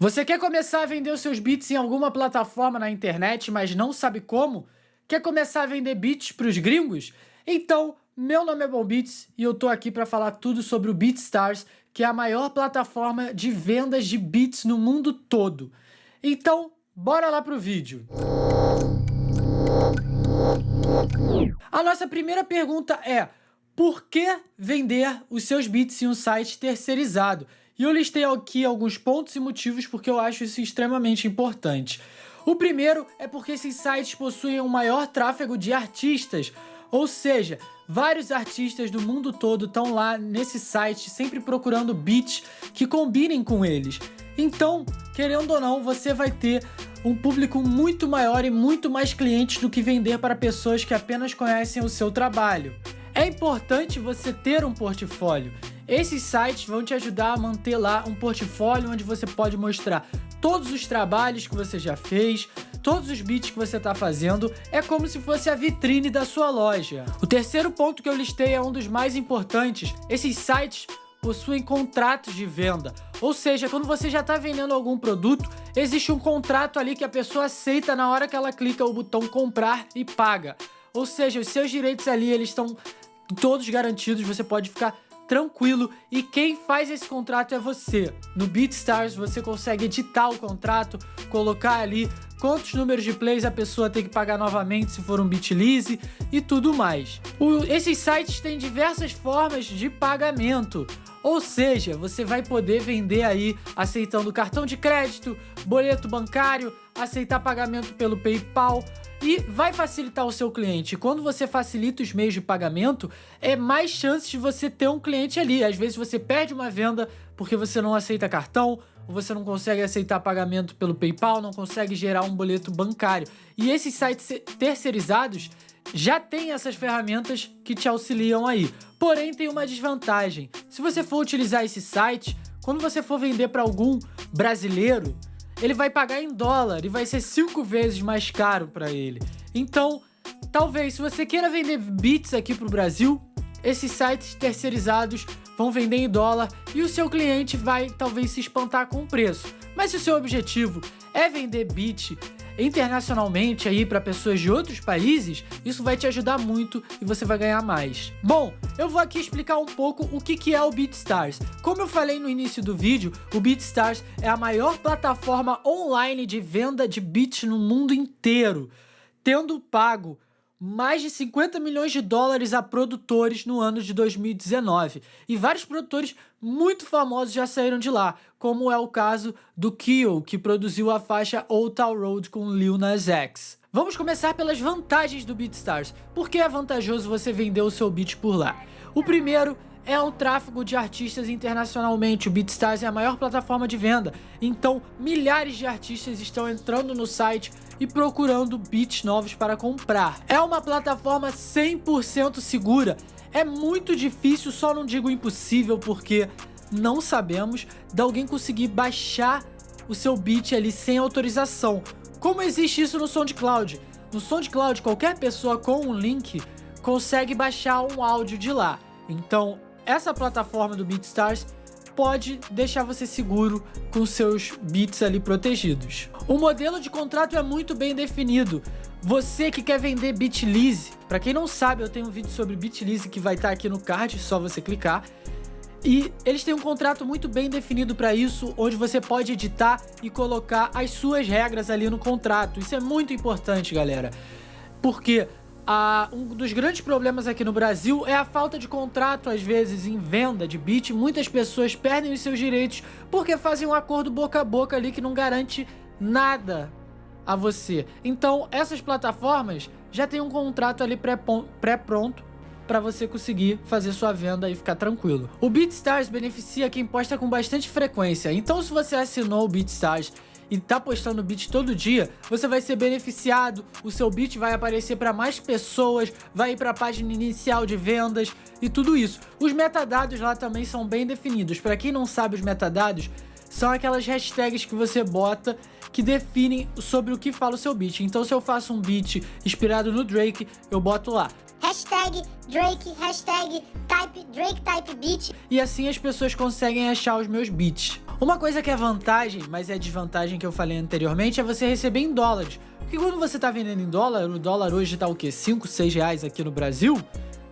Você quer começar a vender os seus beats em alguma plataforma na internet, mas não sabe como? Quer começar a vender beats para os gringos? Então, meu nome é Beats e eu tô aqui para falar tudo sobre o BeatStars, que é a maior plataforma de vendas de beats no mundo todo. Então, bora lá pro vídeo. A nossa primeira pergunta é, por que vender os seus beats em um site terceirizado? E eu listei aqui alguns pontos e motivos porque eu acho isso extremamente importante. O primeiro é porque esses sites possuem um maior tráfego de artistas, ou seja, vários artistas do mundo todo estão lá nesse site sempre procurando beats que combinem com eles. Então, querendo ou não, você vai ter um público muito maior e muito mais clientes do que vender para pessoas que apenas conhecem o seu trabalho. É importante você ter um portfólio. Esses sites vão te ajudar a manter lá um portfólio onde você pode mostrar todos os trabalhos que você já fez, todos os beats que você está fazendo, é como se fosse a vitrine da sua loja. O terceiro ponto que eu listei é um dos mais importantes. Esses sites possuem contratos de venda. Ou seja, quando você já está vendendo algum produto, existe um contrato ali que a pessoa aceita na hora que ela clica o botão comprar e paga. Ou seja, os seus direitos ali eles estão todos garantidos, você pode ficar tranquilo e quem faz esse contrato é você. No BeatStars você consegue editar o contrato, colocar ali quantos números de plays a pessoa tem que pagar novamente se for um Bitlease e tudo mais. O, esses sites têm diversas formas de pagamento, ou seja, você vai poder vender aí aceitando cartão de crédito, boleto bancário, aceitar pagamento pelo PayPal, e vai facilitar o seu cliente. Quando você facilita os meios de pagamento, é mais chance de você ter um cliente ali. Às vezes você perde uma venda porque você não aceita cartão, você não consegue aceitar pagamento pelo PayPal, não consegue gerar um boleto bancário. E esses sites terceirizados já tem essas ferramentas que te auxiliam aí. Porém, tem uma desvantagem. Se você for utilizar esse site, quando você for vender para algum brasileiro, ele vai pagar em dólar e vai ser cinco vezes mais caro para ele. Então, talvez, se você queira vender bits aqui para o Brasil, esses sites terceirizados vão vender em dólar e o seu cliente vai talvez se espantar com o preço. Mas se o seu objetivo é vender bit internacionalmente aí para pessoas de outros países, isso vai te ajudar muito e você vai ganhar mais. Bom, eu vou aqui explicar um pouco o que, que é o BeatStars. Como eu falei no início do vídeo, o BeatStars é a maior plataforma online de venda de beats no mundo inteiro, tendo pago mais de 50 milhões de dólares a produtores no ano de 2019. E vários produtores muito famosos já saíram de lá, como é o caso do Kyo, que produziu a faixa Old Town Road com Lil Nas X. Vamos começar pelas vantagens do BeatStars. Por que é vantajoso você vender o seu beat por lá? O primeiro é um tráfego de artistas internacionalmente. O BeatStars é a maior plataforma de venda, então milhares de artistas estão entrando no site e procurando beats novos para comprar. É uma plataforma 100% segura. É muito difícil, só não digo impossível, porque não sabemos de alguém conseguir baixar o seu beat ali sem autorização. Como existe isso no SoundCloud? No SoundCloud, qualquer pessoa com um link consegue baixar um áudio de lá. Então, essa plataforma do BeatStars pode deixar você seguro com seus bits ali protegidos. O modelo de contrato é muito bem definido. Você que quer vender Bitlease, para quem não sabe, eu tenho um vídeo sobre Bitlease que vai estar tá aqui no card, só você clicar. E eles têm um contrato muito bem definido para isso, onde você pode editar e colocar as suas regras ali no contrato. Isso é muito importante, galera. Porque ah, um dos grandes problemas aqui no Brasil é a falta de contrato, às vezes, em venda de beat. Muitas pessoas perdem os seus direitos porque fazem um acordo boca a boca ali que não garante nada a você. Então, essas plataformas já têm um contrato ali pré-pronto para você conseguir fazer sua venda e ficar tranquilo. O BeatStars beneficia quem posta com bastante frequência, então se você assinou o BeatStars e tá postando beat todo dia, você vai ser beneficiado, o seu beat vai aparecer para mais pessoas, vai ir para a página inicial de vendas e tudo isso. Os metadados lá também são bem definidos. Para quem não sabe os metadados, são aquelas hashtags que você bota que definem sobre o que fala o seu beat. Então se eu faço um beat inspirado no Drake, eu boto lá hashtag Drake, hashtag type, Drake type beat. E assim as pessoas conseguem achar os meus beats. Uma coisa que é vantagem, mas é desvantagem que eu falei anteriormente, é você receber em dólares. Porque quando você tá vendendo em dólar, o dólar hoje tá o quê? 5, 6 reais aqui no Brasil,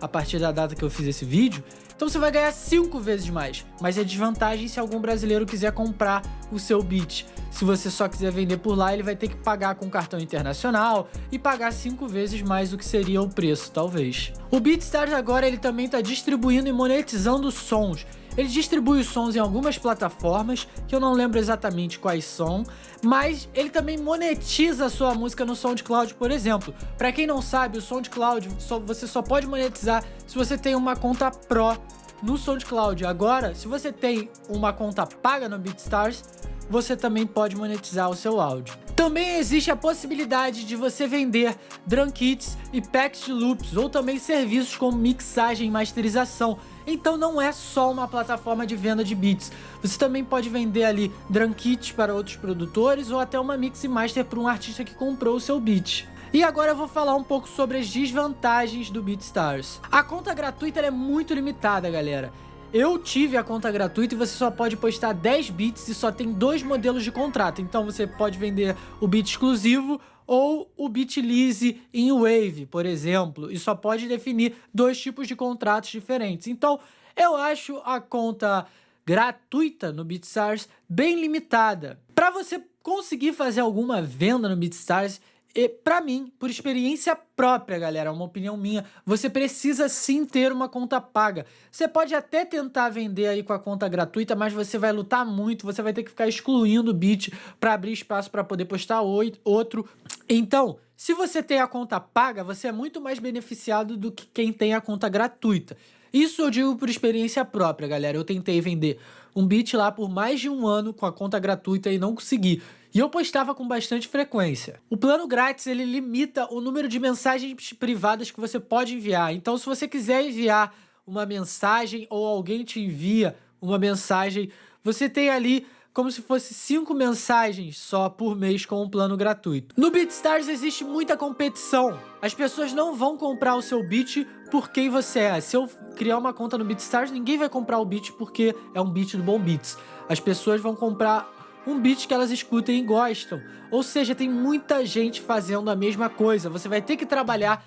a partir da data que eu fiz esse vídeo. Então você vai ganhar 5 vezes mais. Mas é desvantagem se algum brasileiro quiser comprar o seu beat. Se você só quiser vender por lá, ele vai ter que pagar com cartão internacional e pagar 5 vezes mais do que seria o preço, talvez. O BeatStars agora ele também está distribuindo e monetizando sons. Ele distribui os sons em algumas plataformas, que eu não lembro exatamente quais são, mas ele também monetiza a sua música no SoundCloud, por exemplo. Para quem não sabe, o SoundCloud só, você só pode monetizar se você tem uma conta Pro no SoundCloud. Agora, se você tem uma conta paga no BeatStars, você também pode monetizar o seu áudio. Também existe a possibilidade de você vender drum kits e packs de loops, ou também serviços como mixagem e masterização. Então não é só uma plataforma de venda de beats. Você também pode vender ali drum kits para outros produtores ou até uma mix e master para um artista que comprou o seu beat. E agora eu vou falar um pouco sobre as desvantagens do BeatStars. A conta gratuita é muito limitada, galera. Eu tive a conta gratuita e você só pode postar 10 bits e só tem dois modelos de contrato. Então você pode vender o bit exclusivo ou o bit lease em Wave, por exemplo, e só pode definir dois tipos de contratos diferentes. Então, eu acho a conta gratuita no BeatStars bem limitada. Para você conseguir fazer alguma venda no BeatStars, e para mim, por experiência própria, galera, uma opinião minha, você precisa sim ter uma conta paga. Você pode até tentar vender aí com a conta gratuita, mas você vai lutar muito, você vai ter que ficar excluindo o bit para abrir espaço para poder postar outro. Então, se você tem a conta paga, você é muito mais beneficiado do que quem tem a conta gratuita. Isso eu digo por experiência própria, galera. Eu tentei vender um bit lá por mais de um ano com a conta gratuita e não consegui. E eu postava com bastante frequência. O plano grátis, ele limita o número de mensagens privadas que você pode enviar. Então, se você quiser enviar uma mensagem ou alguém te envia uma mensagem, você tem ali como se fosse cinco mensagens só por mês com um plano gratuito. No BeatStars existe muita competição. As pessoas não vão comprar o seu beat por quem você é. Se eu criar uma conta no BeatStars, ninguém vai comprar o beat porque é um beat do Bom Beats. As pessoas vão comprar um beat que elas escutem e gostam. Ou seja, tem muita gente fazendo a mesma coisa. Você vai ter que trabalhar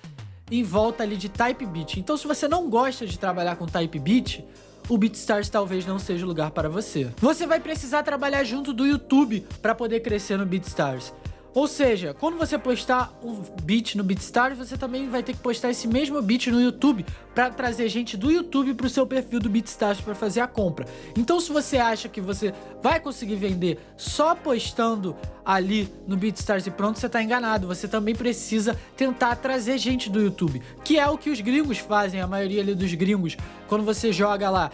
em volta ali de type beat. Então, se você não gosta de trabalhar com type beat, o BeatStars talvez não seja o lugar para você. Você vai precisar trabalhar junto do YouTube para poder crescer no BeatStars. Ou seja, quando você postar um beat no BeatStars, você também vai ter que postar esse mesmo beat no YouTube para trazer gente do YouTube para o seu perfil do BeatStars para fazer a compra. Então se você acha que você vai conseguir vender só postando ali no BeatStars e pronto, você está enganado. Você também precisa tentar trazer gente do YouTube, que é o que os gringos fazem, a maioria ali dos gringos. Quando você joga lá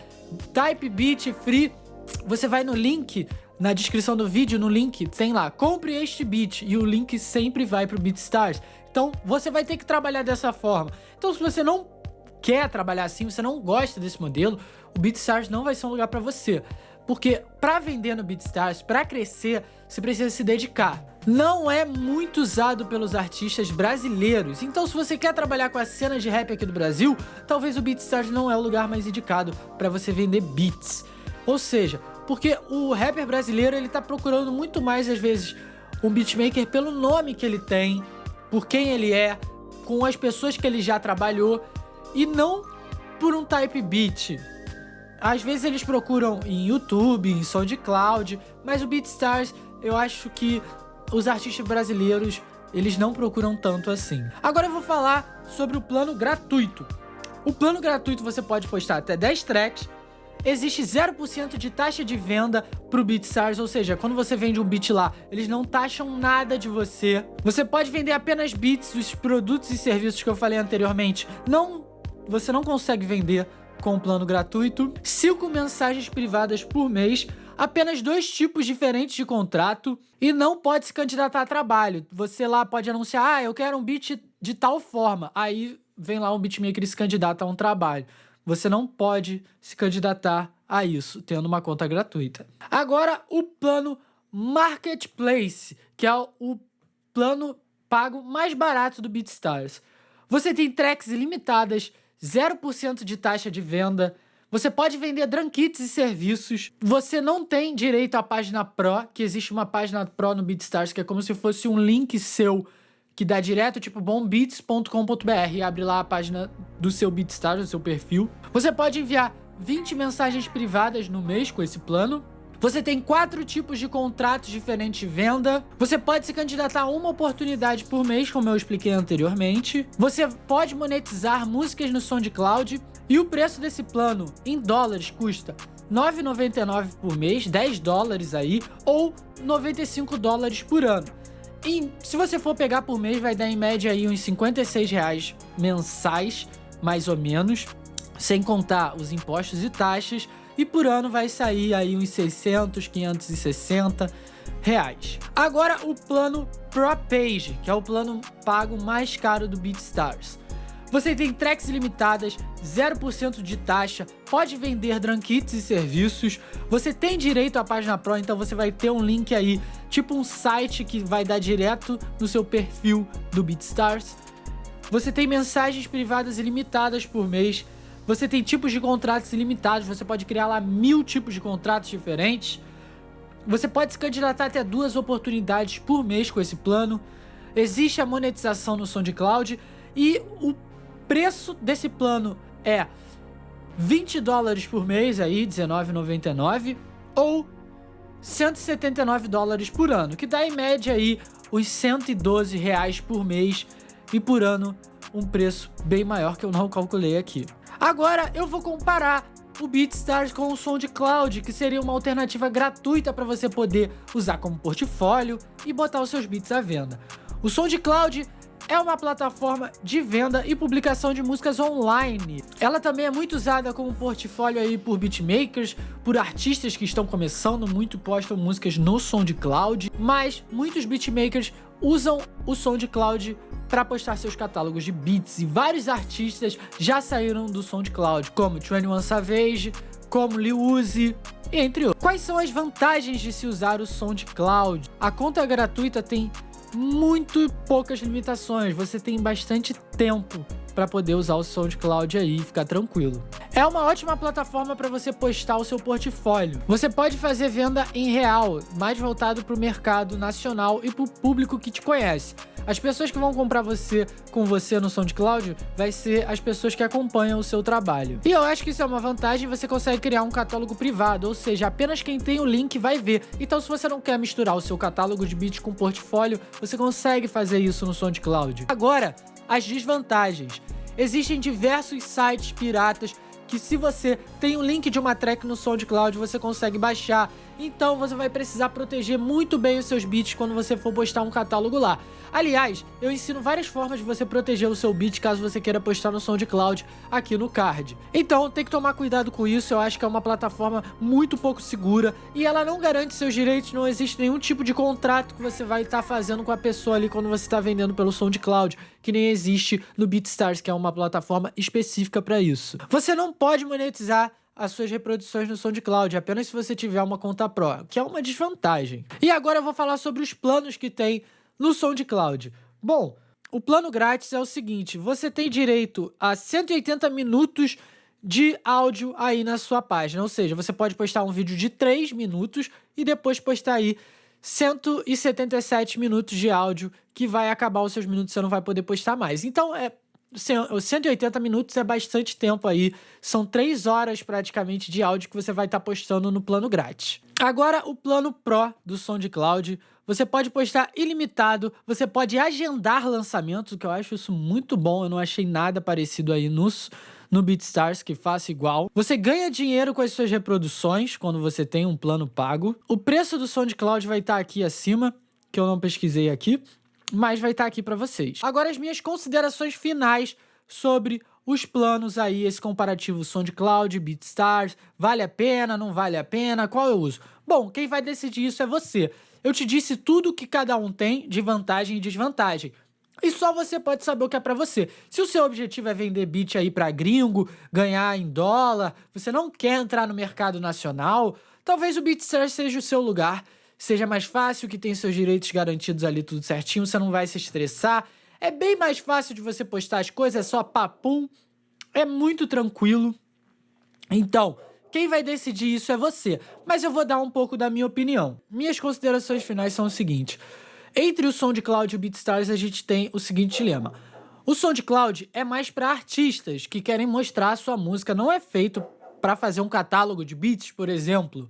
Type Beat Free, você vai no link na descrição do vídeo, no link, tem lá, compre este beat, e o link sempre vai pro BeatStars. Então, você vai ter que trabalhar dessa forma. Então, se você não quer trabalhar assim, você não gosta desse modelo, o BeatStars não vai ser um lugar para você. Porque para vender no BeatStars, para crescer, você precisa se dedicar. Não é muito usado pelos artistas brasileiros, então se você quer trabalhar com a cena de rap aqui do Brasil, talvez o BeatStars não é o lugar mais indicado para você vender beats. Ou seja, porque o rapper brasileiro, ele tá procurando muito mais, às vezes, um beatmaker pelo nome que ele tem, por quem ele é, com as pessoas que ele já trabalhou, e não por um type beat. Às vezes eles procuram em YouTube, em SoundCloud, mas o BeatStars, eu acho que os artistas brasileiros, eles não procuram tanto assim. Agora eu vou falar sobre o plano gratuito. O plano gratuito você pode postar até 10 tracks, existe 0% de taxa de venda pro BeatStars, ou seja, quando você vende um beat lá, eles não taxam nada de você. Você pode vender apenas beats, os produtos e serviços que eu falei anteriormente. Não, você não consegue vender com o plano gratuito. 5 mensagens privadas por mês, apenas dois tipos diferentes de contrato e não pode se candidatar a trabalho. Você lá pode anunciar, ah, eu quero um beat de tal forma. Aí vem lá um beatmaker e se candidata a um trabalho você não pode se candidatar a isso, tendo uma conta gratuita. Agora, o plano Marketplace, que é o plano pago mais barato do BeatStars. Você tem tracks ilimitadas, 0% de taxa de venda, você pode vender drunkits e serviços. Você não tem direito à página Pro, que existe uma página Pro no BeatStars, que é como se fosse um link seu que dá direto, tipo bombeats.com.br abre lá a página do seu BeatStars, do seu perfil. Você pode enviar 20 mensagens privadas no mês com esse plano. Você tem quatro tipos de contratos diferentes de venda. Você pode se candidatar a uma oportunidade por mês, como eu expliquei anteriormente. Você pode monetizar músicas no SoundCloud. E o preço desse plano em dólares custa 9,99 por mês, 10 dólares aí, ou 95 dólares por ano. E se você for pegar por mês, vai dar em média aí uns 56 reais mensais, mais ou menos, sem contar os impostos e taxas, e por ano vai sair aí uns 600, 560 reais. Agora o plano Pro Page, que é o plano pago mais caro do BeatStars. Você tem tracks ilimitadas, 0% de taxa, pode vender drunkits e serviços, você tem direito à página Pro, então você vai ter um link aí, tipo um site que vai dar direto no seu perfil do BeatStars. Você tem mensagens privadas ilimitadas por mês, você tem tipos de contratos ilimitados, você pode criar lá mil tipos de contratos diferentes. Você pode se candidatar até duas oportunidades por mês com esse plano. Existe a monetização no SoundCloud e o preço desse plano é 20 dólares por mês, aí 19,99 ou 179 dólares por ano, que dá em média aí os 112 reais por mês e por ano um preço bem maior que eu não calculei aqui. Agora eu vou comparar o BeatStars com o SoundCloud, que seria uma alternativa gratuita para você poder usar como portfólio e botar os seus beats à venda. O SoundCloud é uma plataforma de venda e publicação de músicas online. Ela também é muito usada como portfólio aí por beatmakers, por artistas que estão começando, muito postam músicas no SoundCloud, mas muitos beatmakers usam o SoundCloud para postar seus catálogos de beats e vários artistas já saíram do SoundCloud, como 21 Savage, como Lil Uzi, entre outros. Quais são as vantagens de se usar o SoundCloud? A conta gratuita tem muito poucas limitações, você tem bastante tempo para poder usar o SoundCloud aí e ficar tranquilo. É uma ótima plataforma para você postar o seu portfólio. Você pode fazer venda em real, mais voltado para o mercado nacional e para o público que te conhece. As pessoas que vão comprar você com você no SoundCloud vai ser as pessoas que acompanham o seu trabalho. E eu acho que isso é uma vantagem, você consegue criar um catálogo privado, ou seja, apenas quem tem o link vai ver. Então se você não quer misturar o seu catálogo de beats com portfólio, você consegue fazer isso no SoundCloud. Agora, as desvantagens. Existem diversos sites piratas que se você tem o um link de uma track no SoundCloud, você consegue baixar. Então você vai precisar proteger muito bem os seus beats quando você for postar um catálogo lá. Aliás, eu ensino várias formas de você proteger o seu beat caso você queira postar no SoundCloud aqui no card. Então tem que tomar cuidado com isso, eu acho que é uma plataforma muito pouco segura e ela não garante seus direitos, não existe nenhum tipo de contrato que você vai estar tá fazendo com a pessoa ali quando você está vendendo pelo SoundCloud, que nem existe no BeatStars, que é uma plataforma específica para isso. Você não pode monetizar as suas reproduções no SoundCloud, apenas se você tiver uma conta Pro, que é uma desvantagem. E agora eu vou falar sobre os planos que tem no SoundCloud. Bom, o plano grátis é o seguinte, você tem direito a 180 minutos de áudio aí na sua página, ou seja, você pode postar um vídeo de 3 minutos e depois postar aí 177 minutos de áudio que vai acabar os seus minutos, você não vai poder postar mais. Então é 180 minutos é bastante tempo aí, são 3 horas praticamente de áudio que você vai estar tá postando no plano grátis. Agora o plano Pro do SoundCloud, você pode postar ilimitado, você pode agendar lançamentos, que eu acho isso muito bom, eu não achei nada parecido aí nos, no BeatStars que faça igual. Você ganha dinheiro com as suas reproduções quando você tem um plano pago. O preço do SoundCloud vai estar tá aqui acima, que eu não pesquisei aqui mas vai estar tá aqui para vocês. Agora as minhas considerações finais sobre os planos aí, esse comparativo SoundCloud, BeatStars, vale a pena, não vale a pena, qual eu uso? Bom, quem vai decidir isso é você. Eu te disse tudo que cada um tem de vantagem e desvantagem. E só você pode saber o que é para você. Se o seu objetivo é vender beat aí para gringo, ganhar em dólar, você não quer entrar no mercado nacional, talvez o BeatStars seja o seu lugar seja mais fácil, que tem seus direitos garantidos ali tudo certinho, você não vai se estressar. É bem mais fácil de você postar as coisas, é só papum. É muito tranquilo. Então, quem vai decidir isso é você. Mas eu vou dar um pouco da minha opinião. Minhas considerações finais são o seguinte. Entre o SoundCloud e o BeatStars, a gente tem o seguinte dilema. O SoundCloud é mais para artistas que querem mostrar a sua música, não é feito para fazer um catálogo de beats, por exemplo.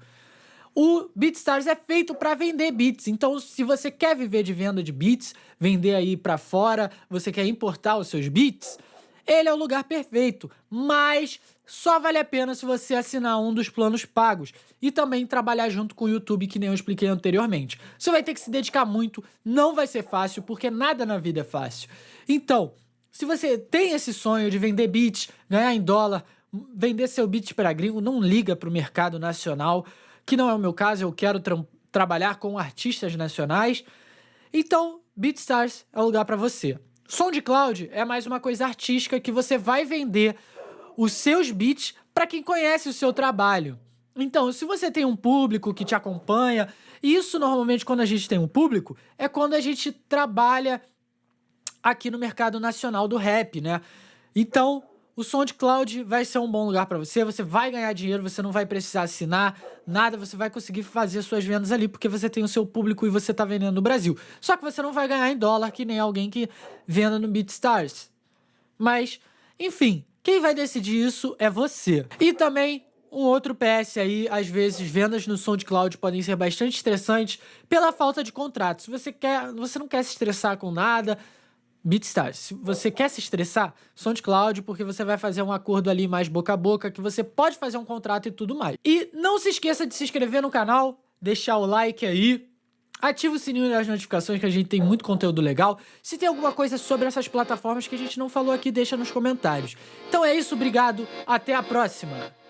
O BeatStars é feito para vender beats. Então, se você quer viver de venda de beats, vender aí para fora, você quer importar os seus beats, ele é o lugar perfeito. Mas só vale a pena se você assinar um dos planos pagos e também trabalhar junto com o YouTube, que nem eu expliquei anteriormente. Você vai ter que se dedicar muito, não vai ser fácil, porque nada na vida é fácil. Então, se você tem esse sonho de vender beats, ganhar em dólar, vender seu beat para gringo, não liga para o mercado nacional, que não é o meu caso, eu quero tra trabalhar com artistas nacionais. Então, BeatStars é o lugar para você. SoundCloud é mais uma coisa artística que você vai vender os seus beats para quem conhece o seu trabalho. Então, se você tem um público que te acompanha, isso normalmente quando a gente tem um público, é quando a gente trabalha aqui no mercado nacional do rap, né? Então, o SoundCloud vai ser um bom lugar para você, você vai ganhar dinheiro, você não vai precisar assinar nada, você vai conseguir fazer suas vendas ali, porque você tem o seu público e você tá vendendo no Brasil. Só que você não vai ganhar em dólar, que nem alguém que venda no BeatStars. Mas, enfim, quem vai decidir isso é você. E também um outro PS aí, às vezes, vendas no SoundCloud podem ser bastante estressantes pela falta de contrato. Se você, quer, você não quer se estressar com nada, BeatStars. Se você quer se estressar, SoundCloud, porque você vai fazer um acordo ali mais boca a boca, que você pode fazer um contrato e tudo mais. E não se esqueça de se inscrever no canal, deixar o like aí, ativa o sininho das notificações que a gente tem muito conteúdo legal. Se tem alguma coisa sobre essas plataformas que a gente não falou aqui, deixa nos comentários. Então é isso, obrigado, até a próxima!